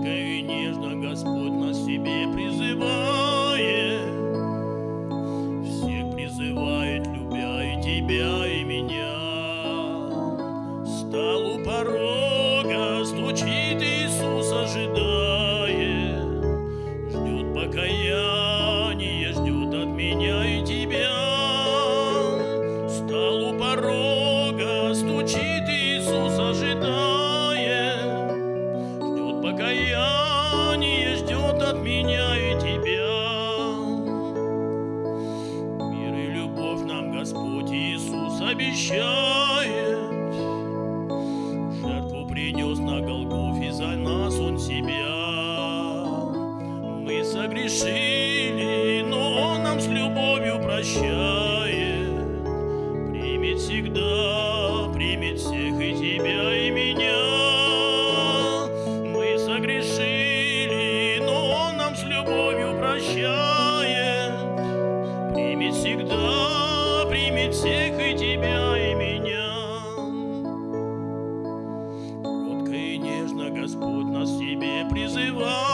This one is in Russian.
Кротко и нежно Господь нас себе призывает, все призывает, любя и тебя, и меня. Стал у порога, стучит Иисус, ожидая, ждет покаяния, ждет от меня и тебя. От меня и тебя. Мир и любовь нам Господь Иисус обещает. Жертву принес на Голгофе за нас Он себя. Мы согрешили, но Он нам с любовью прощает. прощает, примет всегда, примет всех и тебя, и меня. Кротко и нежно Господь нас к себе призывает.